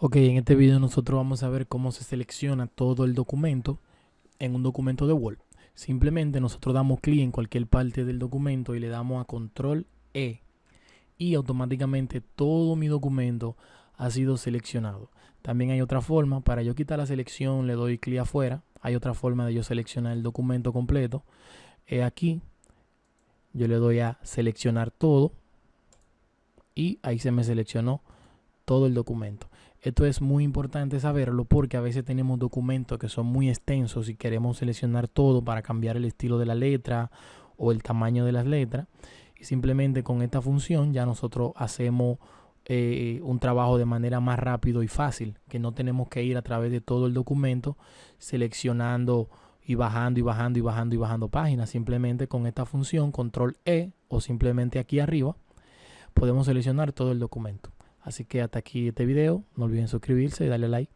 Ok, en este video nosotros vamos a ver cómo se selecciona todo el documento en un documento de Word. Simplemente nosotros damos clic en cualquier parte del documento y le damos a control E y automáticamente todo mi documento ha sido seleccionado. También hay otra forma, para yo quitar la selección le doy clic afuera. Hay otra forma de yo seleccionar el documento completo. aquí, yo le doy a seleccionar todo y ahí se me seleccionó todo el documento. Esto es muy importante saberlo porque a veces tenemos documentos que son muy extensos y queremos seleccionar todo para cambiar el estilo de la letra o el tamaño de las letras. Y simplemente con esta función ya nosotros hacemos eh, un trabajo de manera más rápido y fácil, que no tenemos que ir a través de todo el documento seleccionando y bajando y bajando y bajando y bajando páginas. Simplemente con esta función, control E o simplemente aquí arriba, podemos seleccionar todo el documento. Así que hasta aquí este video. No olviden suscribirse y darle like.